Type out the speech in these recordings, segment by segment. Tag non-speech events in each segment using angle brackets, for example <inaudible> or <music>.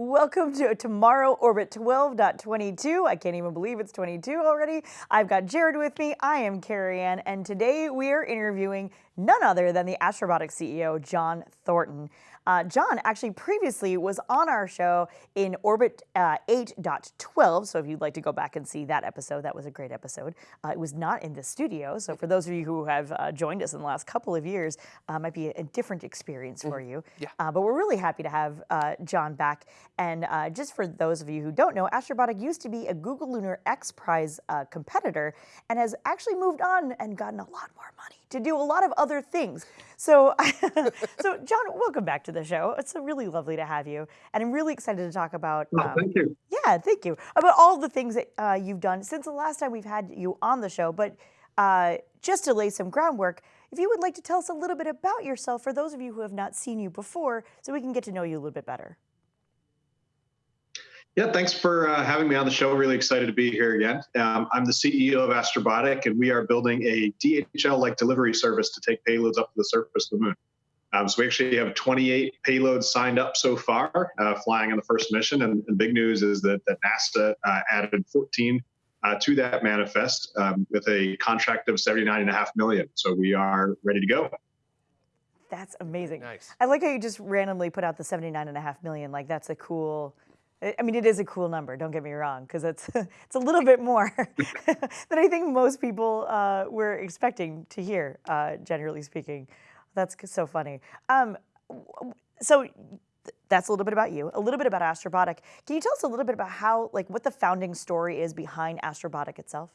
Welcome to TMRO Orbit 12.22. I can't even believe it's 22 already. I've got Jared with me. I am Carrie Ann, and today we are interviewing none other than the Astrobotic CEO, John Thornton. Uh, John actually previously was on our show in Orbit uh, 8.12, so if you'd like to go back and see that episode, that was a great episode. Uh, it was not in the studio, so for those of you who have uh, joined us in the last couple of years, uh, might be a, different experience for mm, you. Yeah. Uh, but we're really happy to have John back. And just for those of you who don't know, Astrobotic used to be a Google Lunar X Prize competitor and has actually moved on and gotten a lot more money to do a lot of other things. So, <laughs> so John, welcome back to the show. It's really lovely to have you, and I'm really excited to talk about. um, thank you. Yeah, thank you about all the things that uh, you've done since the last time we've had you on the show. But uh, just to lay some groundwork, if you would like to tell us a little bit about yourself for those of you who have not seen you before, so we can get to know you a little bit better. Yeah, thanks for uh, having me on the show. Really excited to be here again. Um, I'm the CEO of Astrobotic, and we are building a DHL-like delivery service to take payloads up to the surface of the moon. Um, so we actually have 28 payloads signed up so far, uh, flying on the first mission. And the big news is that, that NASA uh, added 14 uh, to that manifest um, with a contract of 79.5 million. So we are ready to go. That's amazing. Nice. I like how you just randomly put out the 79.5 million. Like that's a cool I mean, it is a cool number. Don't get me wrong, because it's <laughs> it's a little bit more <laughs> than I think most people uh, were expecting to hear. Uh, generally speaking, that's so funny. Um, so that's a little bit about you, a little bit about Astrobotic. Can you tell us a little bit about how, like, what the founding story is behind Astrobotic itself?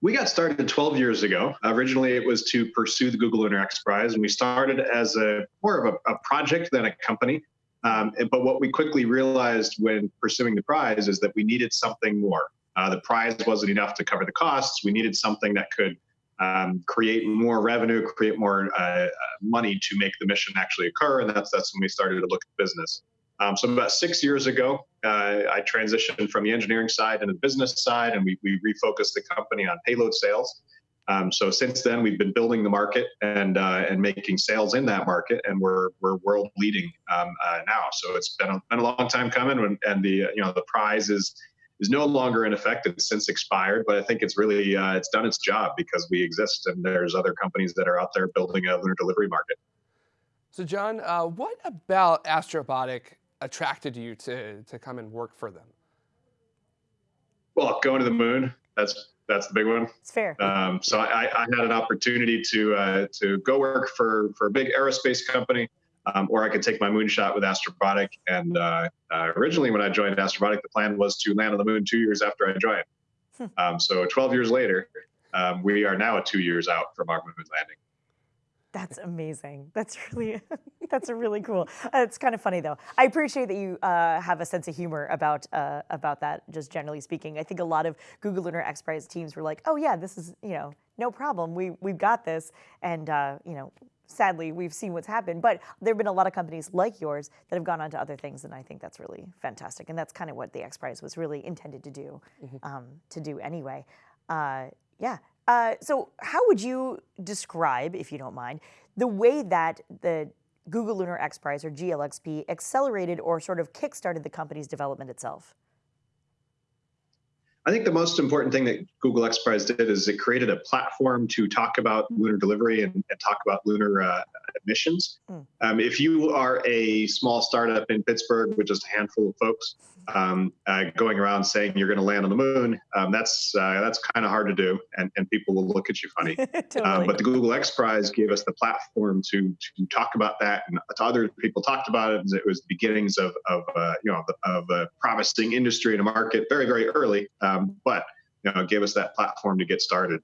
We got started 12 years ago. Originally, it was to pursue the Google X Prize, and we started as a more of a, a project than a company. Um, but what we quickly realized when pursuing the prize is that we needed something more. Uh, the prize wasn't enough to cover the costs. We needed something that could um, create more revenue, create more uh, uh, money to make the mission actually occur. And that's that's when we started to look at business. Um, so about six years ago, uh, I transitioned from the engineering side and the business side, and we, we refocused the company on payload sales. Um, so since then, we've been building the market and uh, and making sales in that market, and we're we're world leading um, uh, now. So it's been a, been a long time coming, and, and the you know the prize is is no longer in effect. It's since expired, but I think it's really uh, it's done its job because we exist, and there's other companies that are out there building a lunar delivery market. So John, uh, what about Astrobotic attracted you to to come and work for them? Well, going to the moon. That's that's the big one. It's fair. Um, so I, I, had an opportunity to uh, to go work for for a big aerospace company, um, or I could take my moonshot with Astrobotic. And uh, uh, originally, when I joined Astrobotic, the plan was to land on the moon two years after I joined. Hmm. um, so 12 years later, um, we are now two years out from our moon landing. That's amazing. That's <laughs> really, that's really cool. Uh, it's kind of funny though. I appreciate that you uh, have a sense of humor about uh, about that. Just generally speaking, I think a lot of Google Lunar X Prize teams were like, "Oh yeah, this is you know no problem. We we've got this." And uh, you know, sadly, we've seen what's happened. But there have been a lot of companies like yours that have gone on to other things, and I think that's really fantastic. And that's kind of what the X Prize was really intended to do, mm -hmm. um, to do anyway. Uh, yeah. Uh, so how would you describe, if you don't mind, the way that the Google Lunar X Prize or GLXP accelerated or sort of kickstarted the company's development itself? I think the most important thing that Google X Prize did is it created a platform to talk about lunar delivery and, and talk about lunar uh, missions. Mm. Um, if you are a small startup in Pittsburgh with just a handful of folks um, uh, going around saying you're going to land on the moon, um, that's uh, that's kind of hard to do, and, and people will look at you funny. <laughs> totally. Um, but the Google X Prize gave us the platform to to talk about that, and to other people talked about it. It was the beginnings of of uh, you know of a promising industry and a market very very early. Um, um, but you know, gave us that platform to get started.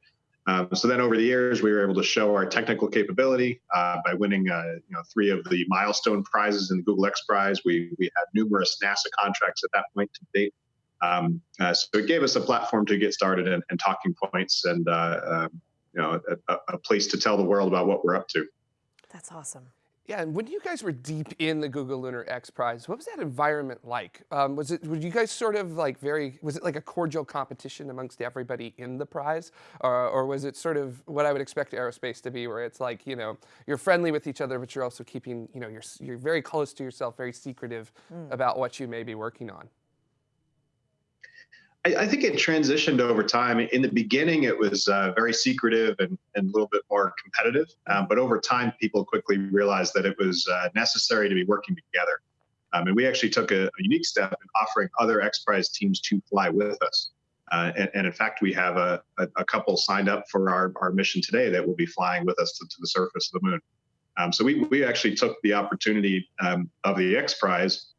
Um, so then over the years, we were able to show our technical capability uh, by winning uh, you know, three of the milestone prizes in the Google X Prize. We, we had numerous NASA contracts at that point to date. Um, uh, so it gave us a platform to get started and, and talking points and uh, um, you know, a, a, place to tell the world about what we're up to. That's awesome. Yeah, and when you guys were deep in the Google Lunar X Prize, what was that environment like? Um, was it, were you guys sort of like very, was it like a cordial competition amongst everybody in the prize? Or, or was it sort of what I would expect aerospace to be, where it's like, you know, you're friendly with each other, but you're also keeping, you know, you're, you're very close to yourself, very secretive mm. about what you may be working on? I, I, think it transitioned over time. In the beginning, it was uh, very secretive and, and a little bit more competitive. Um, but over time, people quickly realized that it was uh, necessary to be working together. Um, and we actually took a, a, unique step in offering other X Prize teams to fly with us. Uh, and, and, in fact, we have a, a, a, couple signed up for our, our mission today that will be flying with us to, to the surface of the moon. Um, so we, we actually took the opportunity um, of the X Prize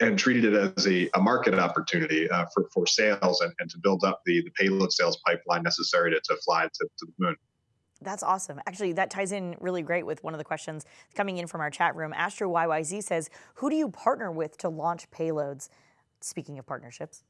and treated it as a, a market opportunity uh, for, for sales and, and to build up the, the payload sales pipeline necessary to, to fly to, to the moon. That's awesome. Actually, that ties in really great with one of the questions coming in from our chat room. Astro YYZ says, who do you partner with to launch payloads? Speaking of partnerships.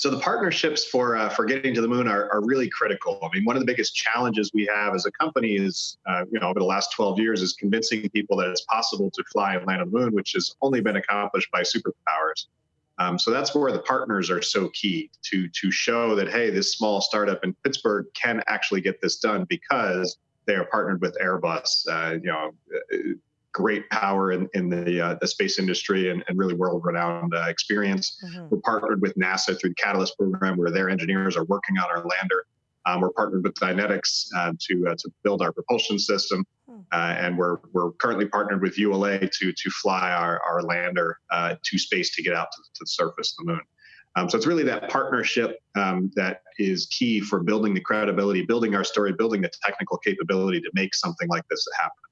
So the partnerships for uh, for getting to the moon are, are really critical. I mean, one of the biggest challenges we have as a company is, uh, you know, over the last 12 years, is convincing people that it's possible to fly and land on the moon, which has only been accomplished by superpowers. Um, so that's where the partners are so key to to show that hey, this small startup in Pittsburgh can actually get this done because they are partnered with Airbus. Uh, you know, great power in, in the, uh, the space industry and, and really world-renowned uh, experience. Mm-hmm. We're partnered with NASA through the Catalyst program, where their engineers are working on our lander. Um, we're partnered with Dynetics uh, to uh, to build our propulsion system, hmm. uh, and we're we're currently partnered with ULA to to fly our our lander uh, to space to get out to, to the surface of the moon. Um, so it's really that partnership um, that is key for building the credibility, building our story, building the technical capability to make something like this happen.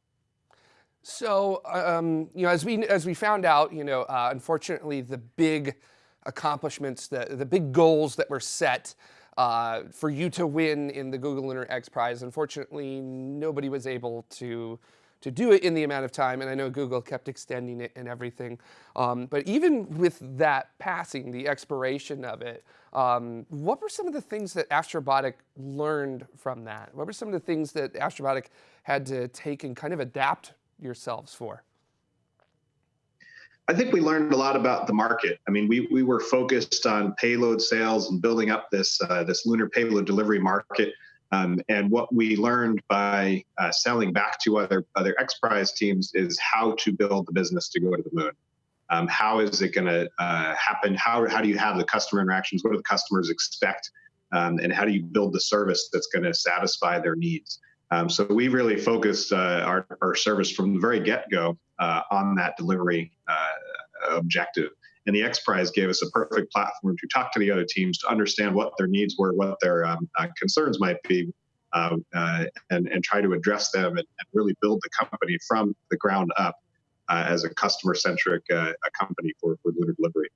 So, um, you know, as we as we found out, you know, uh, unfortunately, the big accomplishments, the the big goals that were set uh, for you to win in the Google Lunar X Prize, unfortunately, nobody was able to to do it in the amount of time, and I know Google kept extending it and everything. Um, but even with that passing, the expiration of it, um, what were some of the things that Astrobotic learned from that? What were some of the things that Astrobotic had to take and kind of adapt yourselves for? I think we learned a lot about the market. I mean, we, we were focused on payload sales and building up this uh, this lunar payload delivery market. Um, and what we learned by uh, selling back to other other X Prize teams is how to build the business to go to the moon. Um, how is it going to uh, happen? How how do you have the customer interactions? What do the customers expect? Um, and how do you build the service that's going to satisfy their needs? Um, so we really focused uh, our, our service from the very get-go uh, on that delivery uh, objective. And the X Prize gave us a perfect platform to talk to the other teams to understand what their needs were, what their um, uh, concerns might be, uh, uh, and, and try to address them and, and, really build the company from the ground up as a customer-centric company for, for delivery.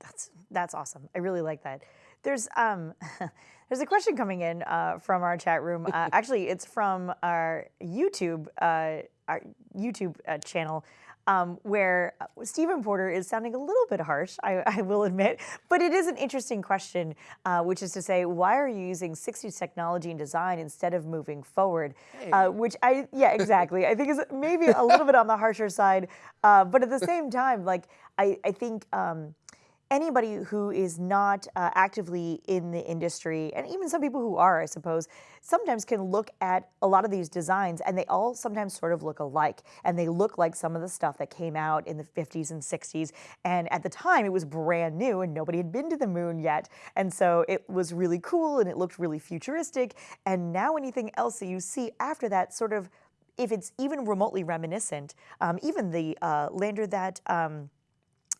That's that's awesome. I really like that. There's um, <laughs> there's a question coming in uh, from our chat room. Uh, <laughs> actually, it's from our YouTube uh, our YouTube uh, channel. Um, where uh, Stephen Porter is sounding a little bit harsh, I, <laughs> I will admit, but it is an interesting question, uh, which is to say, why are you using 60s technology and design instead of moving forward? Hey. which I, yeah, exactly. I think is maybe a little bit on the harsher side, but at the same time, like I, I think. Um, anybody who is not uh, actively in the industry, and even some people who are, I suppose, sometimes can look at a lot of these designs and they all sometimes sort of look alike. And they look like some of the stuff that came out in the 50s and 60s. And at the time, it was brand new and nobody had been to the moon yet. And so it was really cool and it looked really futuristic. And now anything else that you see after that sort of if it's even remotely reminiscent, um, even the uh, lander that um,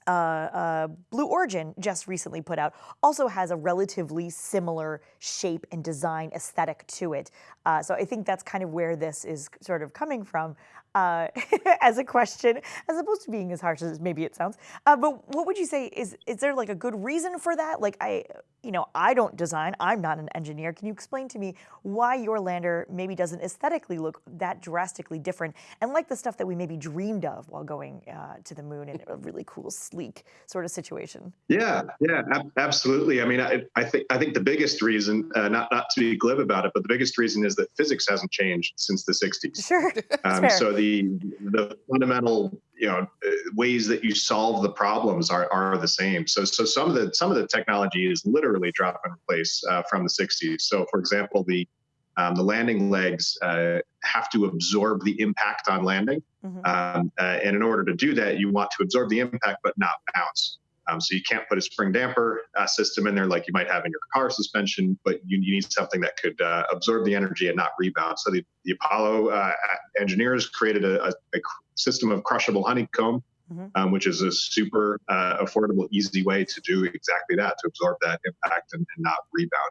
uh, uh, Blue Origin just recently put out also has a relatively similar shape and design aesthetic to it. Uh, so I think that's kind of where this is sort of coming from. Uh, <laughs> as a question, as opposed to being as harsh as maybe it sounds. Uh, but what would you say is is there like a good reason for that? Like I, you know, I don't design. I'm not an engineer. Can you explain to me why your lander maybe doesn't aesthetically look that drastically different and like the stuff that we maybe dreamed of while going uh, to the moon in a really cool, sleek sort of situation? Yeah, yeah, ab- absolutely. I mean, I, I, think I think the biggest reason, uh, not not to be glib about it, but the biggest reason is that physics hasn't changed since the '60s. Sure. <laughs> Um, so the the fundamental you know ways that you solve the problems are, are the same. So so some of the some of the technology is literally drop and replace uh, from the '60s. So for example, the um, the landing legs uh, have to absorb the impact on landing, mm-hmm. um, uh, and in order to do that, you want to absorb the impact but not bounce. Um, so you can't put a spring damper uh, system in there like you might have in your car suspension, but you, you need something that could uh, absorb the energy and not rebound. So the, the Apollo uh, engineers created a, a, a, system of crushable honeycomb, mm-hmm. um, which is a super uh, affordable, easy way to do exactly that, to absorb that impact and, and not rebound.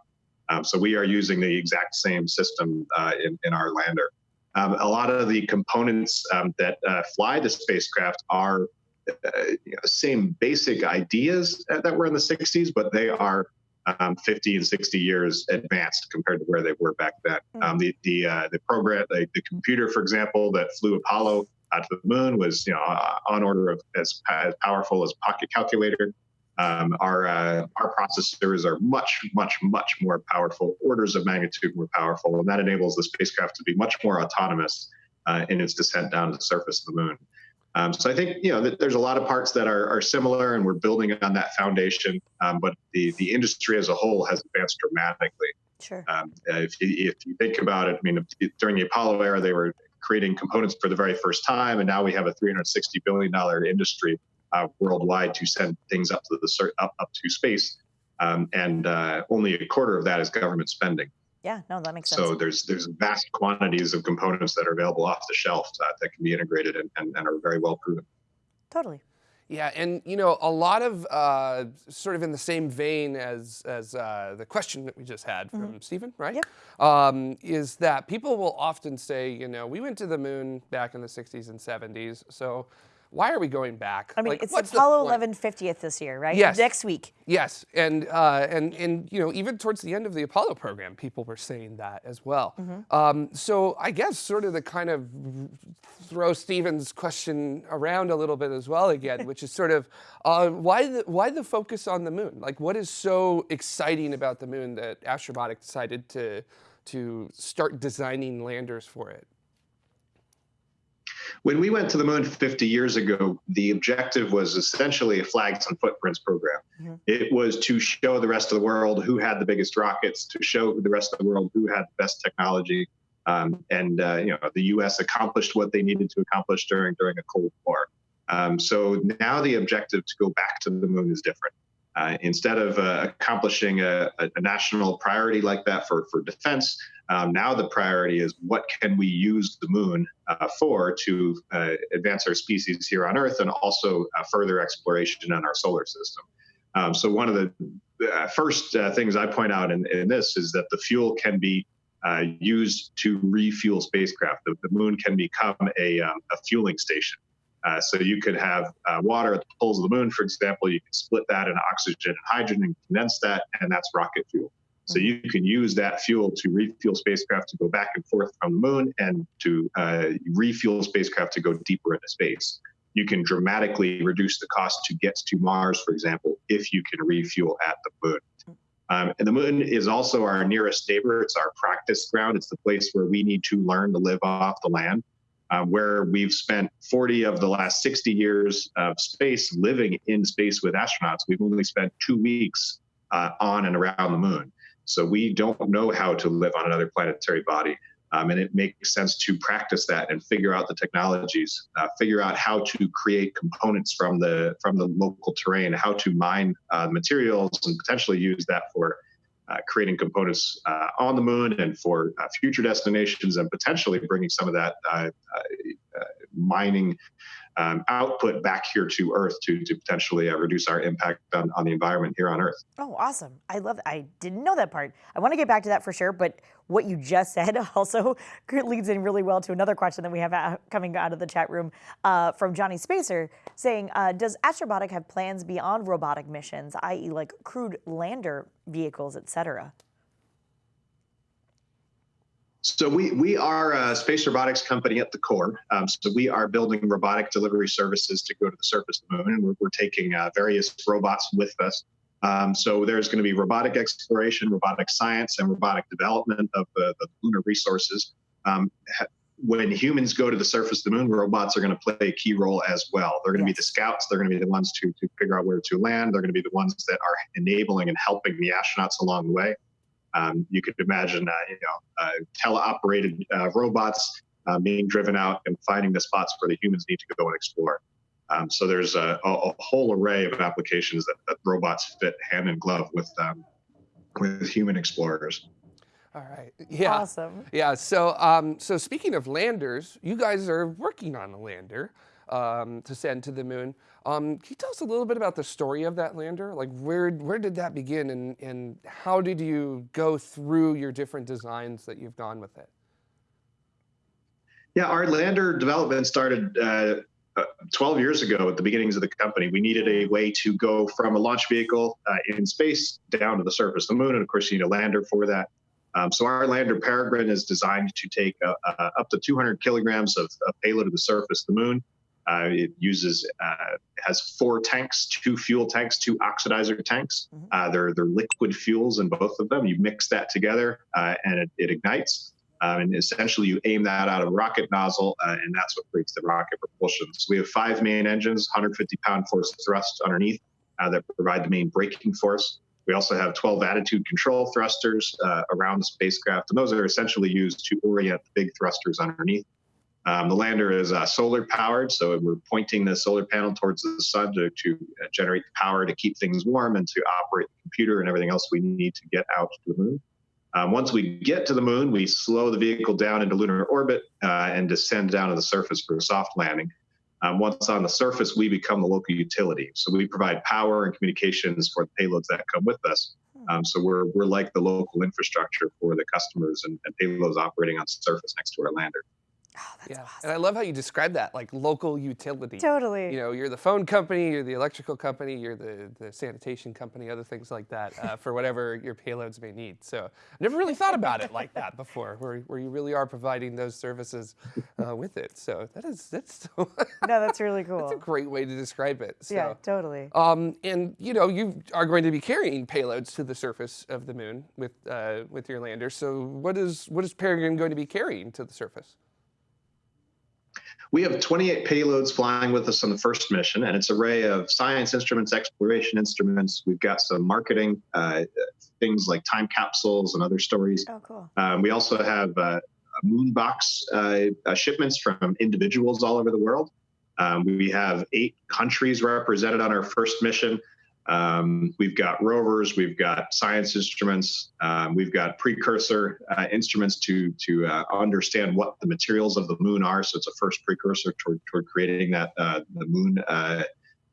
Um, so we are using the exact same system uh, in, in our lander. Um, a lot of the components um, that uh, fly the spacecraft are you know, same basic ideas that were in the 60s, but they are um, 50 and 60 years advanced compared to where they were back then. Mm-hmm. Um, the the uh, the program, the, the, computer, for example, that flew Apollo out to the moon was you know on order of as, as powerful as pocket calculator. Um, our uh, our processors are much much much more powerful, orders of magnitude more powerful, and that enables the spacecraft to be much more autonomous uh, in its descent down to the surface of the moon. Um, so I think you know there's a lot of parts that are, are similar, and we're building on that foundation. Um, but the the industry as a whole has advanced dramatically. Sure. Um, if you, if you think about it, I mean, during the Apollo era, they were creating components for the very first time, and now we have a 360 billion dollar industry uh, worldwide to send things up to the up up to space, um, and uh, only a quarter of that is government spending. Yeah, no, that makes sense. So there's there's vast quantities of components that are available off the shelf that, that can be integrated and, and, and, are very well proven. Totally. Yeah, and you know, a lot of uh, sort of in the same vein as as uh, the question that we just had from mm-hmm. Stephen, right? Yep. Um, is that people will often say, you know, we went to the moon back in the 60s and 70s, so why are we going back? I mean, like, it's Apollo 11 50th this year, right? Yes. Next week. Yes, and uh, and and you know, even towards the end of the Apollo program, people were saying that as well. Mm-hmm. Um, so I guess sort of the kind of throw Stephen's question around a little bit as well again, <laughs> which is sort of uh, why the why the focus on the moon? Like, what is so exciting about the moon that Astrobotic decided to to start designing landers for it? When we went to the moon 50 years ago, the objective was essentially a flags and footprints program. Mm-hmm. It was to show the rest of the world who had the biggest rockets, to show the rest of the world who had the best technology. Um, and uh, you know, the U.S. accomplished what they needed to accomplish during during a Cold War. Um, so now the objective to go back to the moon is different. Uh, instead of uh, accomplishing a, a, national priority like that for, for defense, um, now the priority is what can we use the moon uh, for to uh, advance our species here on Earth and also uh, further exploration in our solar system. Um, so one of the uh, first things I point out in, in, this is that the fuel can be used to refuel spacecraft. The, the moon can become a, um, a fueling station. Uh, so you could have uh, water at the poles of the moon, for example. You can split that into oxygen and hydrogen and condense that, and that's rocket fuel. So mm-hmm. you can use that fuel to refuel spacecraft to go back and forth from the moon and to uh, refuel spacecraft to go deeper into space. You can dramatically reduce the cost to get to Mars, for example, if you can refuel at the moon. Um, and the moon is also our nearest neighbor. It's our practice ground. It's the place where we need to learn to live off the land uh, where we've spent 40 of the last 60 years of space living in space with astronauts. We've only spent two weeks uh, on and around the moon. So we don't know how to live on another planetary body. Um, and it makes sense to practice that and figure out the technologies, uh, figure out how to create components from the from the local terrain, how to mine uh, materials, and potentially use that for creating components uh, on the moon and for uh, future destinations, and potentially bringing some of that mining um, output back here to Earth to, to potentially uh, reduce our impact on, on the environment here on Earth. Oh, awesome. I love that. I didn't know that part. I want to get back to that for sure, but what you just said <laughs> also leads in really well to another question that we have coming out of the chat room uh, from Johnny Spacer saying, uh, does Astrobotic have plans beyond robotic missions, i.e. like crewed lander vehicles, et cetera? So we we are a space robotics company at the core. Um, so we are building robotic delivery services to go to the surface of the moon, and we're, we're taking uh, various robots with us. Um, so there's going to be robotic exploration, robotic science, and robotic development of the, the lunar resources. Um, when humans go to the surface of the moon, robots are going to play a key role as well. They're going to yes. be the scouts. They're going to be the ones to, to figure out where to land. They're going to be the ones that are enabling and helping the astronauts along the way. Um, you could imagine, uh, you know, uh, teleoperated uh, robots uh, being driven out and finding the spots where the humans need to go and explore. Um, so there's a, a, a, whole array of applications that, that, robots fit hand in glove with um, with human explorers. All right. Yeah. Awesome. Yeah. So, um, so speaking of landers, you guys are working on a lander um, to send to the moon. Um, can you tell us a little bit about the story of that lander? Like where, where did that begin and, and how did you go through your different designs that you've gone with it? Yeah, our lander development started uh, uh, 12 years ago at the beginnings of the company. We needed a way to go from a launch vehicle uh, in space down to the surface of the moon. And of course, you need a lander for that. Um, so our lander Peregrine is designed to take uh, uh up to 200 kilograms of, of, payload to the surface of the moon. Uh, it uses uh, has four tanks, two fuel tanks, two oxidizer tanks. Mm-hmm. Uh, they're they're liquid fuels in both of them. You mix that together uh, and it, it ignites. Um, and essentially, you aim that out of a rocket nozzle, uh, and that's what creates the rocket propulsion. So we have five main engines, 150 pound force thrust underneath uh, that provide the main braking force. We also have 12 attitude control thrusters around the spacecraft, and those are essentially used to orient the big thrusters underneath. Um, the lander is uh, solar powered, so we're pointing the solar panel towards the sun to, to uh, generate the power to keep things warm and to operate the computer and everything else we need to get out to the moon. Um, once we get to the moon, we slow the vehicle down into lunar orbit uh, and descend down to the surface for a soft landing. Um, once on the surface, we become the local utility. So we provide power and communications for the payloads that come with us. Um, so we're, we're like the local infrastructure for the customers and, and payloads operating on surface next to our lander. Oh, that's yeah. awesome. And I love how you describe that, like local utility. Totally. You know, you're the phone company, you're the electrical company, you're the, the sanitation company, other things like that uh, for whatever your payloads may need. So I never really thought about it like that before, where, where you really are providing those services uh, with it. So that is, that's <laughs> so No, that's really cool. That's a great way to describe it. So, yeah, totally. Um, and you know, you are going to be carrying payloads to the surface of the moon with, uh, with your lander. So what is, what is Peregrine going to be carrying to the surface? We have 28 payloads flying with us on the first mission, and it's an array of science instruments, exploration instruments. We've got some marketing uh, things like time capsules and other stories. Oh, cool. Um, we also have uh, moonbox uh, shipments from individuals all over the world. Um, we have eight countries represented on our first mission. Um, we've got rovers, we've got science instruments, um, we've got precursor uh, instruments to to uh, understand what the materials of the moon are. So it's a first precursor toward, toward creating that uh, the moon uh,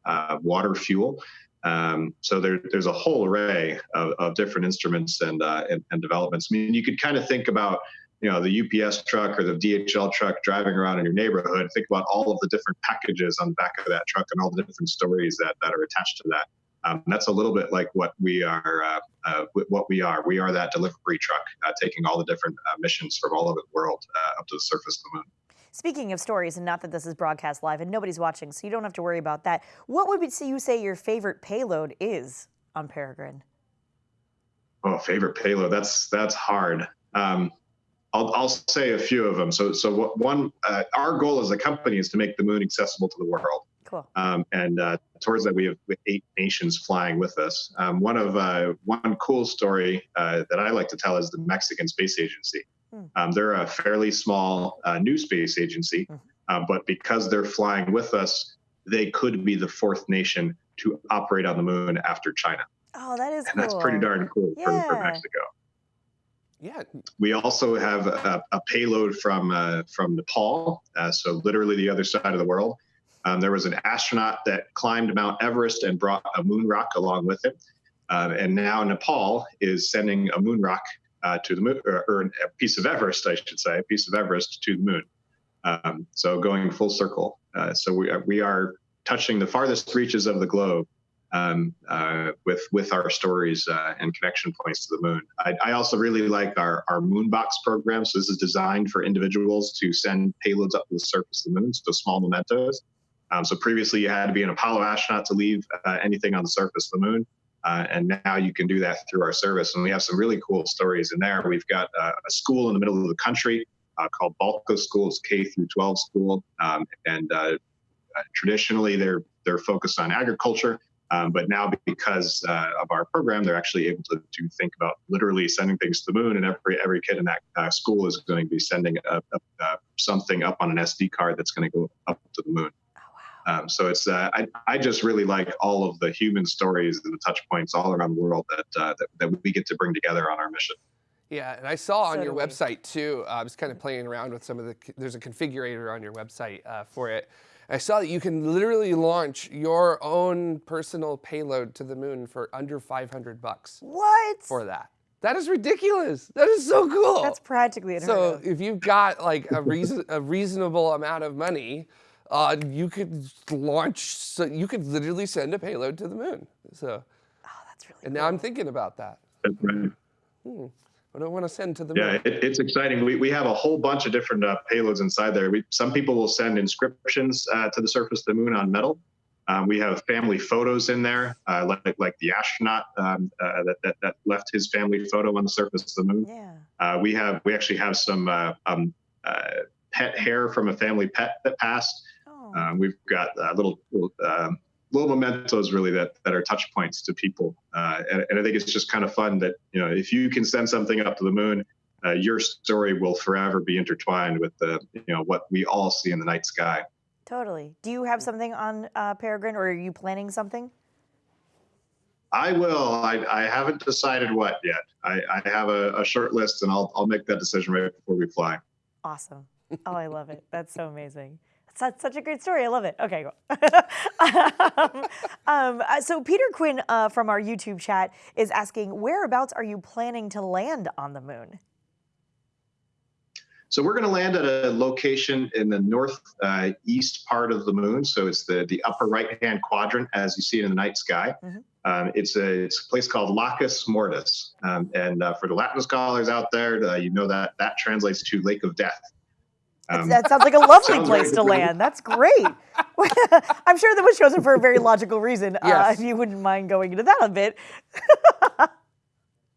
uh, water fuel. Um, so there, there's a whole array of, of different instruments and, uh, and, and developments. I mean, you could kind of think about you know the UPS truck or the DHL truck driving around in your neighborhood. Think about all of the different packages on the back of that truck and all the different stories that, that are attached to that. Um, that's a little bit like what we are. Uh, uh, what we are. We are that delivery truck uh, taking all the different uh, missions from all over the world uh, up to the surface of the moon. Speaking of stories, and not that this is broadcast live and nobody's watching, so you don't have to worry about that. What would you say your favorite payload is on Peregrine? Oh, favorite payload. That's that's hard. Um, I'll, I'll say a few of them. So, so one, uh, our goal as a company is to make the moon accessible to the world. Cool. Um, and uh, towards that, we have eight nations flying with us. Um, one of uh, one cool story uh, that I like to tell is the Mexican Space Agency. Hmm. Um, they're a fairly small uh, new space agency, hmm. uh, but because they're flying with us, they could be the fourth nation to operate on the moon after China. Oh, that is and cool. That's pretty darn cool yeah. for, for Mexico. Yeah. We also have a, a payload from uh, from Nepal, uh, so literally the other side of the world. Um, there was an astronaut that climbed Mount Everest and brought a moon rock along with him. Uh, and now Nepal is sending a moon rock uh, to the moon, or, or, a piece of Everest, I should say, a piece of Everest to the moon. Um, so going full circle. Uh, so we are, we are touching the farthest reaches of the globe um, uh, with with our stories uh, and connection points to the moon. I, I, also really like our our Moonbox program. So this is designed for individuals to send payloads up to the surface of the moon, so small mementos. Um, so previously you had to be an Apollo astronaut to leave uh, anything on the surface of the moon. Uh, and now you can do that through our service. And we have some really cool stories in there. We've got uh, a school in the middle of the country uh, called Balco School. It's K through 12 school. Um, and uh, traditionally they're, they're focused on agriculture. Um, but now because uh, of our program, they're actually able to, to think about literally sending things to the moon. And every, every kid in that uh, school is going to be sending a, a, something up on an SD card that's going to go up to the moon. Um, so it's uh, I, I just really like all of the human stories and the touch points all around the world that, uh, that, that we get to bring together on our mission. Yeah, and I saw on so your website too. Uh, I was kind of playing around with some of the. There's a configurator on your website uh, for it. I saw that you can literally launch your own personal payload to the moon for under 500 bucks. What? For that. That is ridiculous. That is so cool. That's practically So if you've got like a reason a reasonable amount of money, uh, you could launch, so you could literally send a payload to the moon. So, oh, that's really. And cool. now I'm thinking about that. That's right. Hmm. What do I want to send to the yeah, moon? Yeah, it, it's exciting. We, we have a whole bunch of different uh, payloads inside there. We, some people will send inscriptions uh, to the surface of the moon on metal. Um, we have family photos in there, uh, like like the astronaut um, uh, that, that, that left his family photo on the surface of the moon. Yeah. Uh, we have we actually have some uh, um, pet hair from a family pet that passed. Um, we've got uh, little little, um, little mementos really that that are touch points to people, uh, and, and, I think it's just kind of fun that you know if you can send something up to the moon, uh, your story will forever be intertwined with the you know what we all see in the night sky. Totally. Do you have something on uh, Peregrine, or are you planning something? I will. I, I haven't decided what yet. I, I have a, a short list, and I'll I'll make that decision right before we fly. Awesome. Oh, I love it. That's so amazing. That's such a great story. I love it. Okay, go. <laughs> um, um, so Peter Quinn uh, from our YouTube chat is asking, whereabouts are you planning to land on the moon? So we're going to land at a location in the northeast uh, part of the moon. So it's the, the upper right-hand quadrant as you see it in the night sky. Mm -hmm. um, it's, a, it's a place called Lacus Mortis. Um, and uh, for the Latin scholars out there, uh, you know that that translates to Lake of Death. Um, that sounds like a lovely place to land. That's <laughs> great. <laughs> I'm sure that was chosen for a very logical reason. Uh, yes. Uh, if you wouldn't mind going into that a bit. <laughs>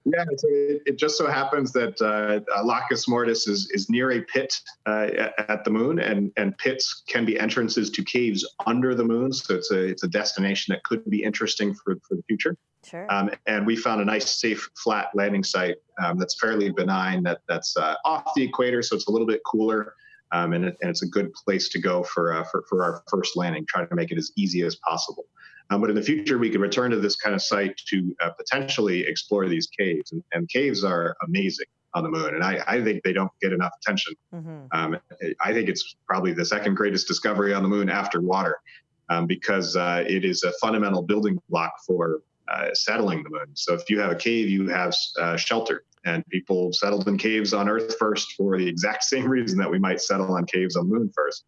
yeah, so it, it, just so happens that uh, Lacus Mortis is, is near a pit uh, at, the moon, and, and pits can be entrances to caves under the moon. So it's a it's a destination that could be interesting for, for the future. Sure. Um, and we found a nice, safe, flat landing site um, that's fairly benign. That that's uh, off the equator, so it's a little bit cooler. Um, and, it, and, it's a good place to go for, uh, for, for our first landing, trying to make it as easy as possible. Um, but in the future, we could return to this kind of site to uh, potentially explore these caves. And, and, caves are amazing on the moon, and I, I think they don't get enough attention. Mm-hmm. Um, I think it's probably the second greatest discovery on the moon after water, um, because uh, it is a fundamental building block for uh, settling the moon. So if you have a cave, you have uh, shelter and people settled in caves on Earth first for the exact <laughs> same reason that we might settle on caves on the moon first.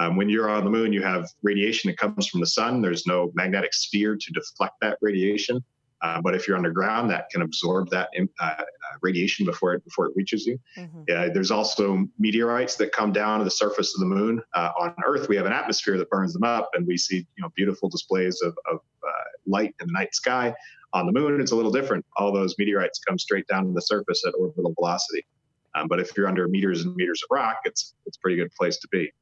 Um, when you're on the moon, you have radiation that comes from the sun. There's no magnetosphere to deflect that radiation. Uh, but if you're underground, that can absorb that uh, uh, radiation before it before it reaches you. Mm-hmm. there's also meteorites that come down to the surface of the moon. Uh, on Earth, we have an atmosphere that burns them up, and we see you know beautiful displays of, of uh, light in the night sky. On the moon, it's a little different. All those meteorites come straight down to the surface at orbital velocity. Um, but if you're under meters and meters of rock, it's it's a pretty good place to be.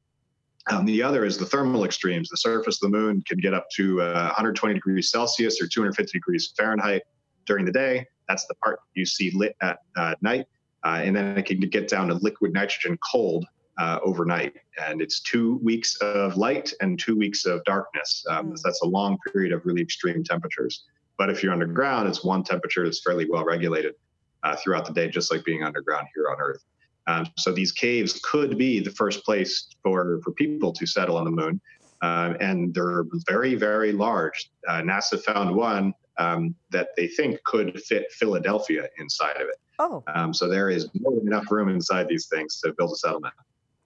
Um, the other is the thermal extremes. The surface of the moon can get up to uh, 120 degrees Celsius or 250 degrees Fahrenheit during the day. That's the part you see lit at uh, night. Uh, and then it can get down to liquid nitrogen cold uh, overnight. And it's two weeks of light and two weeks of darkness. Um, mm. That's a long period of really extreme temperatures. But if you're underground, it's one temperature that's fairly well regulated uh, throughout the day, just like being underground here on Earth. Um, so these caves could be the first place for, for people to settle on the moon. uh, and they're very, very large. Uh, NASA found one um, that they think could fit Philadelphia inside of it. Oh. Um, so there is more than enough room inside these things to build a settlement.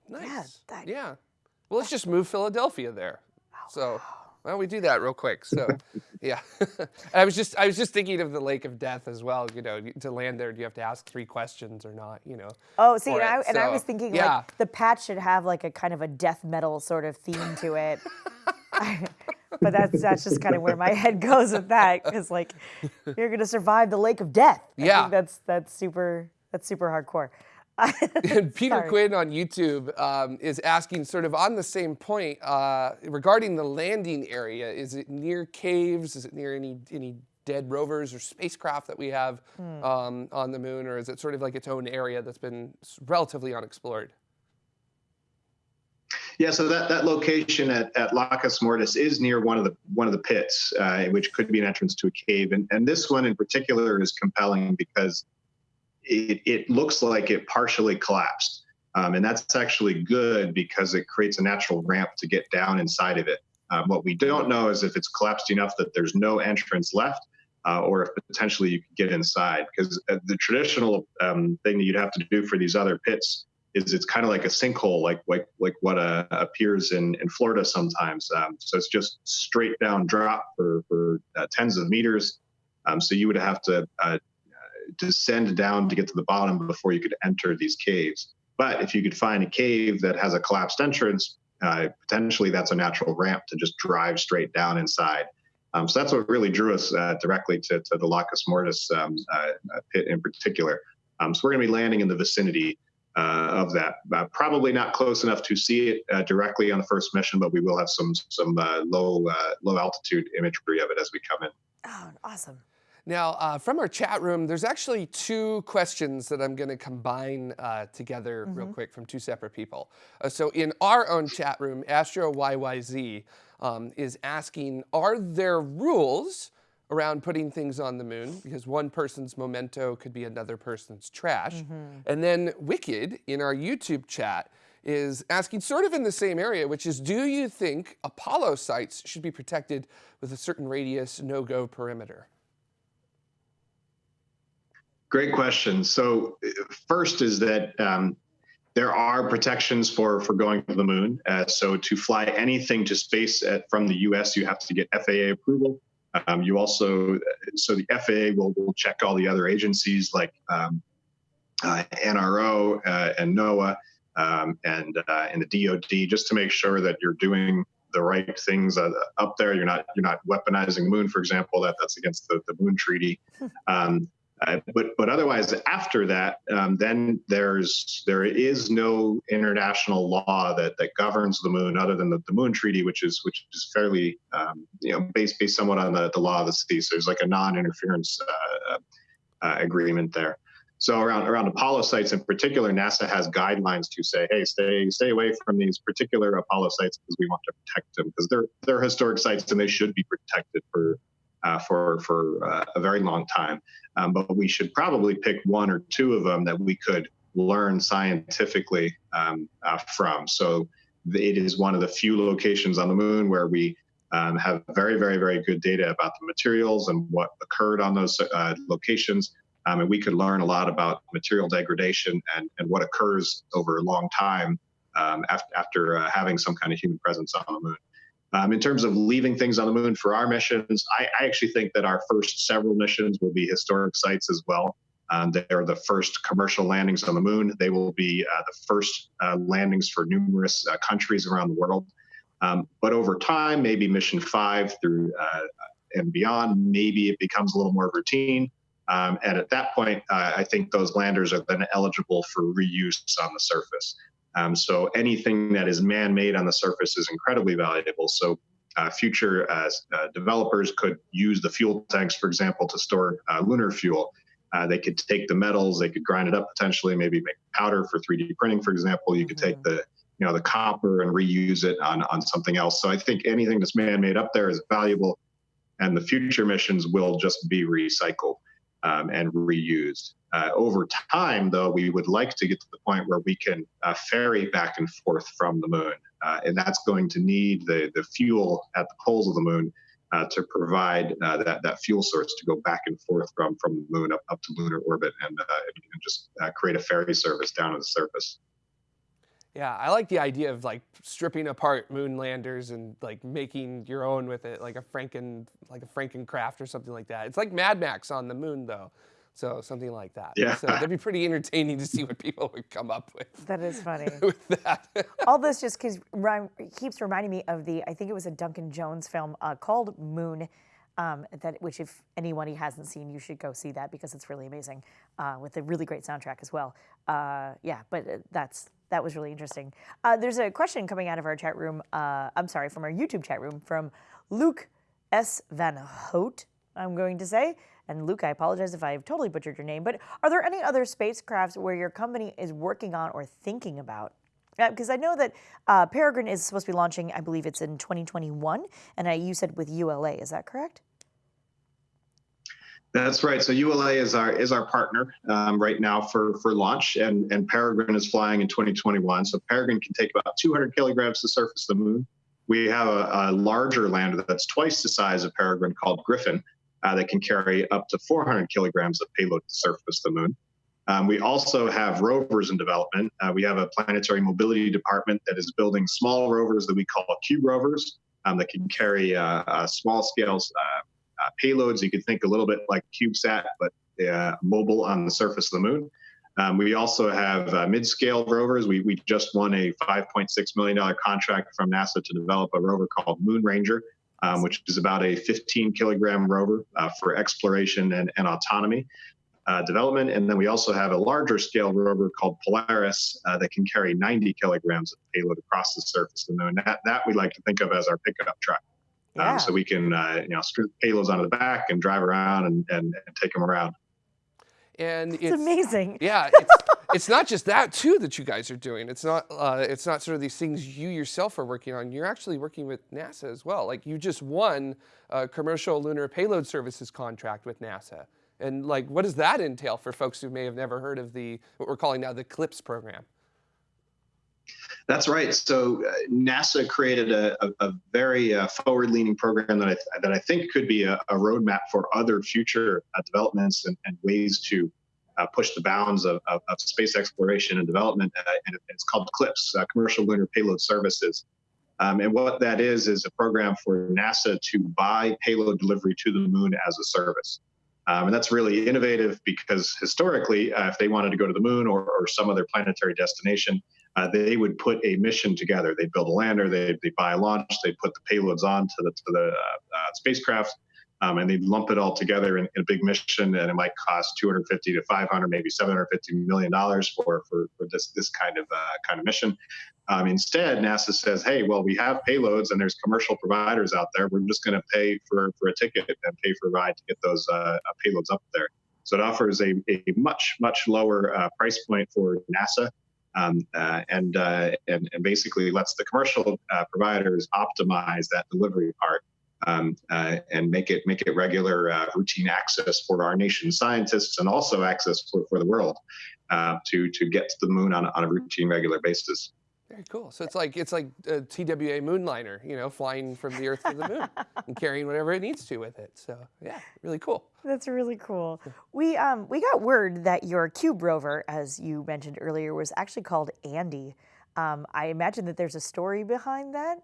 Nice. Yeah, that- Yeah. Well, let's just move Philadelphia there. So don't we do that real quick? So, <laughs> yeah. <laughs> I was just I was just thinking of the Lake of Death as well. You know, to land there, do you have to ask three questions or not? You know. Oh, see, and I, it, and I was thinking yeah. like the patch should have like a kind of a death metal sort of theme to it. <laughs> but that's that's just kind of where my head goes with that because like you're gonna survive the lake of death. I Yeah. think that's that's super that's super hardcore. <laughs> And Peter Sorry. Quinn on YouTube um, is asking, sort of on the same point, uh, regarding the landing area. Is it near caves? Is it near any any dead rovers or spacecraft that we have Hmm. um, on the moon, or is it sort of like its own area that's been relatively unexplored? Yeah, so that, that location at, at Lacus Mortis is near one of the one of the pits, uh, which could be an entrance to a cave. And, and this one in particular is compelling because it, it looks like it partially collapsed. Um, and that's actually good because it creates a natural ramp to get down inside of it. Um, what we don't know is if it's collapsed enough that there's no entrance left, uh, or if potentially you could get inside. Because uh, the traditional um, thing that you'd have to do for these other pits is it's kind of like a sinkhole, like like like what uh, appears in in Florida sometimes. Um, so it's just straight down drop for for uh, tens of meters. Um, so you would have to uh, descend down to get to the bottom before you could enter these caves. But if you could find a cave that has a collapsed entrance, uh, potentially that's a natural ramp to just drive straight down inside. Um, so that's what really drew us uh, directly to, to the Lacus Mortis um, uh, uh, pit in particular. Um, so we're going to be landing in the vicinity uh, of that. Uh, probably not close enough to see it directly on the first mission, but we will have some some low low altitude imagery of it as we come in. Oh, awesome. Now, uh, from our chat room, there's actually two questions that I'm going to combine uh, together real quick from two separate people. Uh, so, in our own chat room, Astro YYZ um, is asking Are there rules around putting things on the moon? Because one person's memento could be another person's trash. And then Wicked in our YouTube chat is asking sort of in the same area, which is do you think Apollo sites should be protected with a certain radius, no go perimeter? Great question. So uh, first is that um, there are protections for for going to the moon. Uh, so to fly anything to space at, from the U.S., you have to get FAA approval. Um, you also so the FAA will, will check all the other agencies like um, uh, NRO uh, and NOAA um, and uh, and the DoD just to make sure that you're doing the right things uh, up there. You're not you're not weaponizing the moon, for example. That that's against the, the Moon Treaty. <laughs> Um, uh, but but otherwise, after that, um, then there's there is no international law that, that governs the moon other than the, the Moon Treaty, which is which is fairly um, you know based based somewhat on the, the law of the sea. So there's like a non-interference uh, uh, agreement there. So around around Apollo sites in particular, NASA has guidelines to say, hey, stay stay away from these particular Apollo sites because we want to protect them because they're they're historic sites and they should be protected for uh, for for uh, a very long time. Um, but we should probably pick one or two of them that we could learn scientifically um, uh, from. So it is one of the few locations on the moon where we um, have very, very, very good data about the materials and what occurred on those uh, locations. Um, and we could learn a lot about material degradation and, and what occurs over a long time um, after, after uh, having some kind of human presence on the moon. Um, in terms of leaving things on the moon for our missions, I, I, actually think that our first several missions will be historic sites as well. Um, they're the first commercial landings on the moon. They will be uh, the first uh, landings for numerous uh, countries around the world. Um, but over time, maybe mission five through uh, and beyond, maybe it becomes a little more routine. Um, and at that point, uh, I think those landers are then eligible for reuse on the surface. Um, so anything that is man-made on the surface is incredibly valuable. So uh, future uh, uh, developers could use the fuel tanks, for example, to store uh, lunar fuel. Uh, they could take the metals, they could grind it up potentially, maybe make powder for 3D printing, for example. You could take the you know the copper and reuse it on on something else. So I think anything that's man-made up there is valuable, and the future missions will just be recycled um, and reused. Uh, over time, though, we would like to get to the point where we can uh, ferry back and forth from the moon. uh, and that's going to need the the fuel at the poles of the moon uh, to provide uh, that that fuel source to go back and forth from from the moon up, up to lunar orbit and, uh, and just create a ferry service down to the surface. Yeah, I like the idea of like stripping apart moonlanders and like making your own with it, like a Franken, like a Frankencraft or something like that. It's like Mad Max on the moon, though. So something like that. Yeah. So that'd be pretty entertaining to see what people would come up with. That is funny. <laughs> with that. <laughs> All this just keeps, keeps reminding me of the, I think it was a Duncan Jones film uh, called Moon. Um, that which if anyone hasn't seen, you should go see that because it's really amazing uh, with a really great soundtrack as well. Uh, yeah, but uh, that's that was really interesting. Uh, there's a question coming out of our chat room. Uh, I'm sorry, from our YouTube chat room from Luke S. Van Hout. I'm going to say. And Luke, I apologize if I've totally butchered your name, but are there any other spacecrafts where your company is working on or thinking about? Because uh, I know that uh, Peregrine is supposed to be launching, I believe it's in 2021, and uh, you said with ULA, is that correct? That's right. So ULA is our is our partner um, right now for for launch, and and Peregrine is flying in 2021. So Peregrine can take about 200 kilograms to surface the moon. We have a, a larger lander that's twice the size of Peregrine called Griffin, uh, that can carry up to 400 kilograms of payload to surface the moon. Um, we also have rovers in development. Uh, we have a planetary mobility department that is building small rovers that we call cube rovers um, that can carry uh, uh small scales uh, uh, payloads. You could think a little bit like CubeSat, but mobile on the surface of the moon. Um, we also have mid-scale rovers. We, we just won a $5.6 million contract from NASA to develop a rover called Moon Ranger, um, which is about a 15 kilogram rover uh, for exploration and, and autonomy uh, development. And then we also have a larger scale rover called Polaris uh, that can carry 90 kilograms of payload across the surface of the moon. That, that we like to think of as our pickup truck. Um, yeah. Um, so we can, uh, you know, strip payloads onto the back and drive around and, and, and take them around. And it's, it's amazing. Yeah, <laughs> it's, it's, not just that too that you guys are doing. It's not uh, it's not sort of these things you yourself are working on. You're actually working with NASA as well. Like you just won a commercial lunar payload services contract with NASA. And like, what does that entail for folks who may have never heard of the what we're calling now the CLPS program? That's right. So uh, NASA created a, a, a very uh, forward-leaning program that I, that I think could be a, a roadmap for other future uh, developments and, and, ways to uh, push the bounds of, of, of, space exploration and development. Uh, and it's called CLPS, uh, Commercial Lunar Payload Services. Um, and what that is is a program for NASA to buy payload delivery to the moon as a service. Um, and that's really innovative because historically, if they wanted to go to the moon or, or some other planetary destination, uh, they would put a mission together. They'd build a lander, they'd, they'd buy a launch, they'd put the payloads on to the, to the uh, uh, spacecraft, um, and they'd lump it all together in, in, a big mission, and it might cost 250 to 500, maybe 750 million dollars for, for for this this kind of uh, kind of mission. Um, instead, NASA says, "Hey, well, we have payloads, and there's commercial providers out there. We're just going to pay for for a ticket and pay for a ride to get those uh, uh, payloads up there." So it offers a, a much much lower price point for NASA um, uh, and, uh, and, and basically lets the commercial uh, providers optimize that delivery part um, uh, and make it make it regular uh, routine access for our nation's scientists and also access for, for the world uh, to to get to the moon on, on a routine regular basis. Very cool. So it's like it's like a TWA moonliner, you know, flying from the Earth to the moon <laughs> and carrying whatever it needs to with it. So yeah, really cool. That's really cool. We um we got word that your Cube rover, as you mentioned earlier, was actually called Andy. Um, I imagine that there's a story behind that.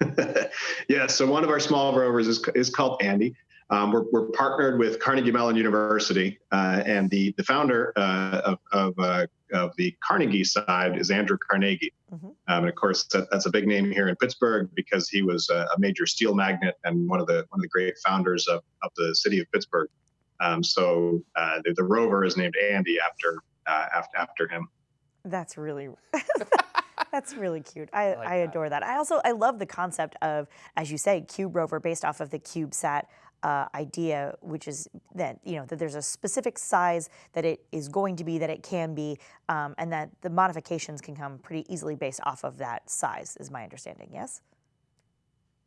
<laughs> yeah. So one of our small rovers is is called Andy. Um, we're, we're, partnered with Carnegie Mellon University, uh, and the, the founder uh, of, of, uh, of, the Carnegie side is Andrew Carnegie. Mm-hmm. Um, and of course, that, that's a big name here in Pittsburgh because he was a, a, major steel magnate and one of the one of the great founders of, of the city of Pittsburgh. Um, so uh, the, the, rover is named Andy after uh, after after him. That's really. <laughs> That's really cute. I, I, like I adore that. I also I love the concept of, as you say, Cube Rover based off of the CubeSat uh, idea, which is that you know that there's a specific size that it is going to be, that it can be, um, and that the modifications can come pretty easily based off of that size. Is my understanding? Yes.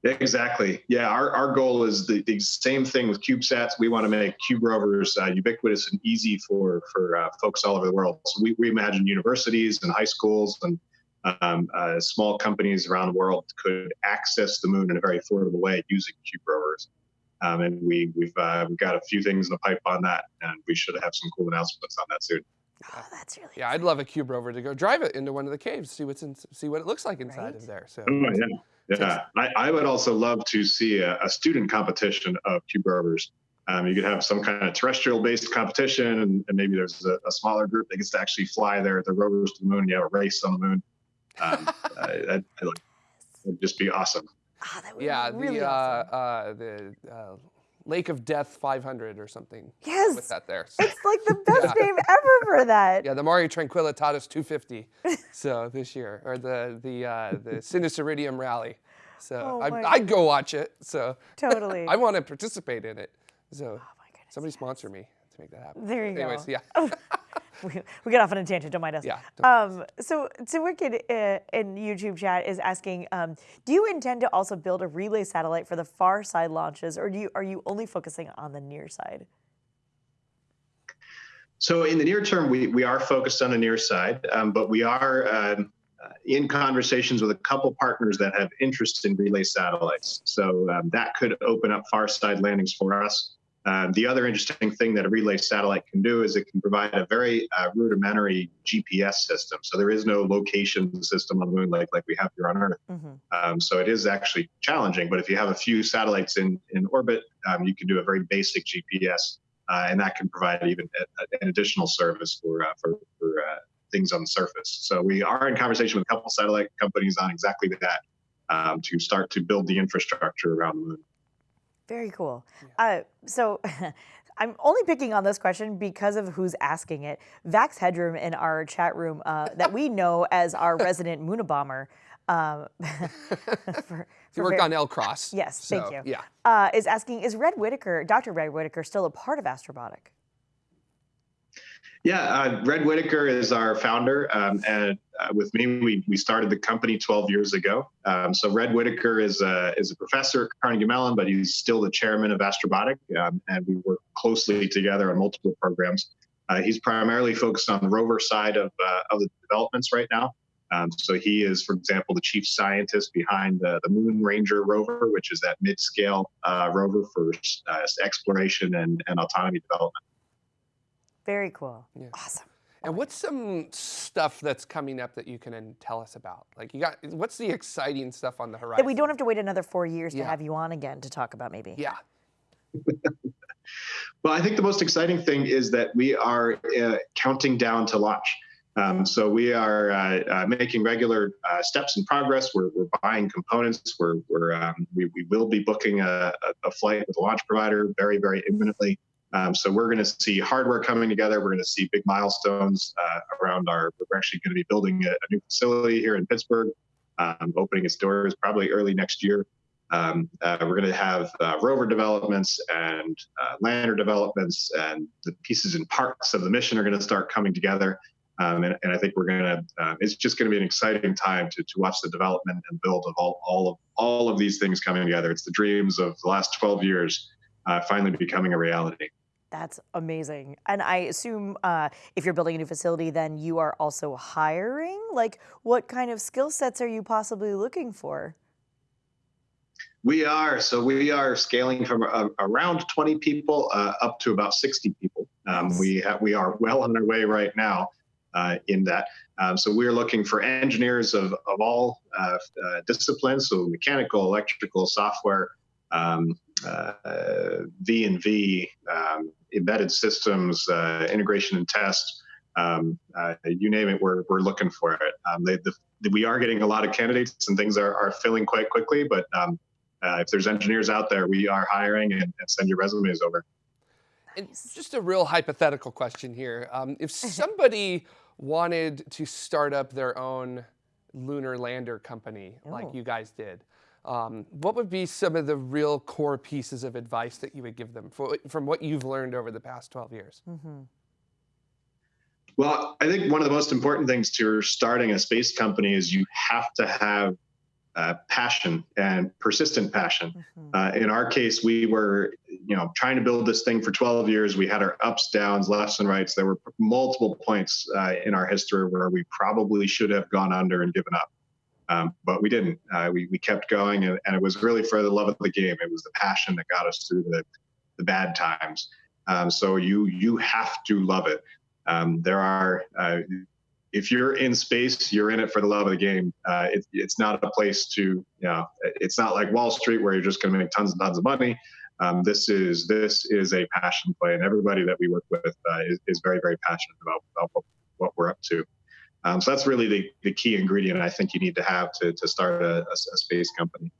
Exactly. Yeah, our, our goal is the, the same thing with CubeSats. We want to make Cube rovers uh, ubiquitous and easy for for uh, folks all over the world. So we, we imagine universities and high schools and um, uh, small companies around the world could access the moon in a very affordable way using cube rovers. Um, and we, we've, uh, we've got a few things in the pipe on that, and we should have some cool announcements on that soon. Oh, that's really Yeah, I'd love a cube rover to go drive it into one of the caves, see what's in, see what it looks like inside Right? of there. So Oh, yeah. Yeah, I, I would also love to see a, a student competition of cube rovers. Um, you could have some kind of terrestrial-based competition, and, and maybe there's a, a smaller group that gets to actually fly their, their rovers to the moon. and You have a race on the moon. Um, uh, that that would just be awesome. Ah, that would yeah, be really the awesome. uh, uh, the uh, Lake of Death 500 or something. Yes. with that there. So, It's like the <laughs> best name ever for that. yeah, the Mare Tranquillitatis 250. <laughs> so this year, or the the uh, the Sinus Iridum Rally. So Oh I'd, my I'd go watch it. So Totally. <laughs> I want to participate in it. So oh my goodness. somebody sponsor me to make that happen. There you Anyways, go. yeah. We, we got off on a tangent. Don't mind us. Yeah, Um, so, so Wicked uh, in YouTube chat is asking, um, do you intend to also build a relay satellite for the far side launches, or do you are you only focusing on the near side? So in the near term, we, we are focused on the near side, um, but we are um, uh, in conversations with a couple partners that have interest in relay satellites. So um, that could open up far side landings for us. Um, the other interesting thing that a relay satellite can do is it can provide a very uh, rudimentary GPS system. So there is no location system on the moon like, like we have here on Earth. hmm Um, so it is actually challenging, but if you have a few satellites in, in orbit, um, you can do a very basic GPS, uh, and that can provide even a, a- an additional service for, uh, for, for uh, things on the surface. So we are in conversation with a couple satellite companies on exactly that um, to start to build the infrastructure around the moon. Very cool. Uh, so. <laughs> I'm only picking on this question because of who's asking it. Vax Headroom in our chat room, uh, that we know <laughs> as our resident Moonabomber, um, <laughs> for, for worked on L Cross. Yes, thank you. Yeah. uh, is asking, is Red Whittaker, Dr. Red Whittaker, still a part of Astrobotic? Yeah, uh, Red Whittaker is our founder, um, and uh, with me, we, we started the company 12 years ago. Um, so Red Whittaker is a, is a professor at Carnegie Mellon, but he's still the chairman of Astrobotic, um, and we work closely together on multiple programs. Uh, he's primarily focused on the rover side of, uh, of the developments right now. Um, so he is, for example, the chief scientist behind the, the Moon Ranger rover, which is that mid-scale uh, rover for uh, exploration and, and autonomy development. Very cool. Yeah. Awesome. And what's some stuff that's coming up that you can tell us about? Like you got, what's the exciting stuff on the horizon? That we don't have to wait another four years to have you on again to talk about maybe. Yeah. <laughs> Well, I think the most exciting thing is that we are uh, counting down to launch. Um, so we are uh, uh, making regular uh, steps in progress. We're, we're buying components. We're, we're um, we, we will be booking a, a, a flight with a launch provider very, very imminently. Um, so we're going to see hardware coming together. We're going to see big milestones uh, around our. We're actually going to be building a, a new facility here in Pittsburgh, um, opening its doors probably early next year. Um, uh, we're going to have uh, rover developments and uh, lander developments, and the pieces and parts of the mission are going to start coming together. Um, and, and I think we're going to. Uh, it's just going to be an exciting time to, to watch the development and build of all, all of all of these things coming together. It's the dreams of the last 12 years uh, finally becoming a reality. That's amazing. And I assume uh, if you're building a new facility, then you are also hiring. Like, what kind of skill sets are you possibly looking for? We are so we are scaling from uh, around 20 people uh, up to about 60 people. Um, we have, we are well on our way right now uh, in that. Um, so we're looking for engineers of of all uh, uh, disciplines, so mechanical, electrical, software, um, V and V, um, embedded systems, uh, integration and test. Um, uh, you name it, we're, we're looking for it. Um, they, the, we are getting a lot of candidates and things are, are filling quite quickly, but um, uh, if there's engineers out there, we are hiring and, and send your resumes over. And just a real hypothetical question here. Um, if <laughs> somebody wanted to start up their own lunar lander company like Oh. you guys did, um, what would be some of the real core pieces of advice that you would give them for, from what you've learned over the past 12 years? hmm Well, I think one of the most important things to starting a space company is you have to have uh, passion and persistent passion. hmm Uh, in our case, we were you know, trying to build this thing for 12 years. We had our ups, downs, lefts, and rights. There were multiple points uh, in our history where we probably should have gone under and given up. Um, but we didn't. Uh, we, we kept going, and, and, it was really for the love of the game. It was the passion that got us through the, the bad times. Um, so you you have to love it. Um, there are uh, if you're in space, you're in it for the love of the game. Uh, it, it's not a place to, you know, it's not like Wall Street where you're just going to make tons and tons of money. Um, this is this is a passion play, and everybody that we work with uh, is, is, very very passionate about, about what, what, we're up to. Um, so that's really the, the key ingredient I think you need to have to, to start a, a, a space company.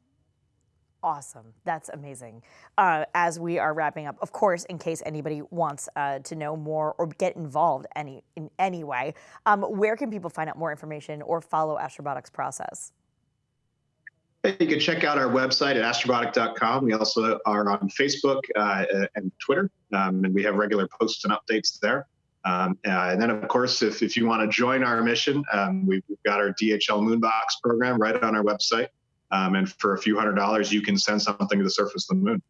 Awesome. That's amazing. Uh, as we are wrapping up, of course, in case anybody wants uh, to know more or get involved any in any way, um, where can people find out more information or follow Astrobotic's process? You can check out our website at astrobotic.com. We also are on Facebook uh, and Twitter, um, and we have regular posts and updates there. Um, uh, and then, of course, if, if you want to join our mission, um, we've, we've, got our DHL Moonbox program right on our website. Um, and for a few hundred dollars, you can send something to the surface of the moon.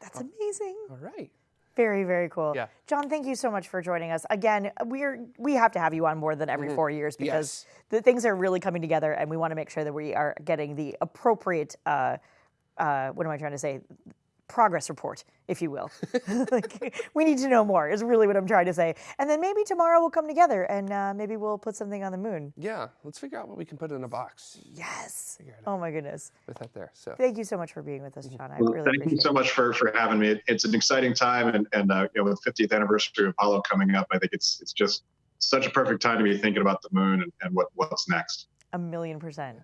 That's amazing. All right. Very, very cool. Yeah. John, thank you so much for joining us. Again, we're we have to have you on more than every mm -hmm. four years because yes. the things are really coming together and we want to make sure that we are getting the appropriate uh, uh, what am I trying to say? Progress report, if you will. <laughs> like, we need to know more, is really what I'm trying to say. And then maybe tomorrow we'll come together and uh, maybe we'll put something on the moon. Yeah, let's figure out what we can put in a box. Yes. Oh my goodness. With that there. So thank you so much for being with us, John. I well, really thank you so much for, for having me. It's an exciting time, and, and uh, you know, with the 50th anniversary of Apollo coming up, I think it's it's just such a perfect time to be thinking about the moon and, and what, what's next. A million percent.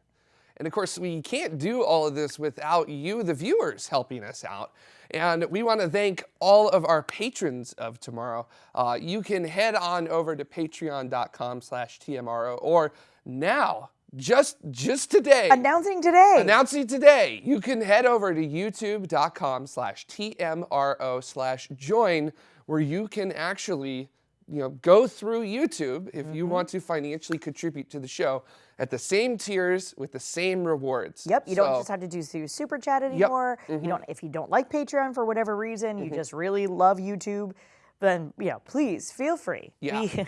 And of course, we can't do all of this without you, the viewers, helping us out. And we want to thank all of our patrons of tomorrow. Uh, you can head on over to patreon.com slash TMRO or now, just just today. Announcing today. Announcing today. You can head over to youtube.com slash TMRO slash join where you can actually you know, go through YouTube if mm -hmm. you mm-hmm. want to financially contribute to the show at the same tiers with the same rewards. Yep, you so, don't just have to do super chat anymore. Yep. Mm -hmm. You mm-hmm. don't if you don't like Patreon for whatever reason, mm -hmm. you mm-hmm. just really love YouTube then you know, please feel free. Yeah. We,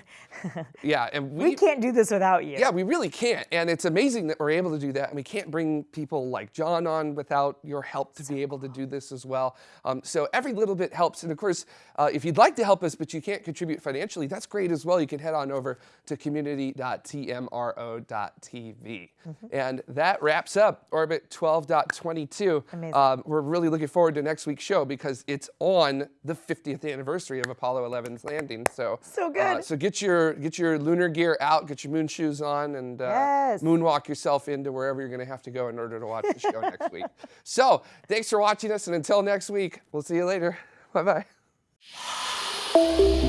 <laughs> yeah, and we, we, can't do this without you. Yeah, we really can't. And it's amazing that we're able to do that. And we can't bring people like John on without your help to be able to do this as well. Um, so every little bit helps. And of course, uh, if you'd like to help us, but you can't contribute financially, that's great as well. You can head on over to community.tmro.tv. Mm -hmm. And that wraps up Orbit 12.22. Um, we're really looking forward to next week's show because it's on the 50th anniversary of Apollo 11's landing. So so uh, good. Uh, so get your get your lunar gear out, get your moon shoes on, and uh, yes. moonwalk yourself into wherever you're going to have to go in order to watch the show next <laughs> week. So thanks for watching us, and until next week, we'll see you later. Bye bye.